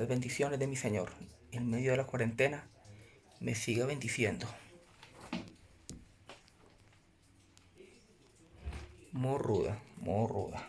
las bendiciones de mi Señor en medio de la cuarentena me siga bendiciendo. Morruda, morruda.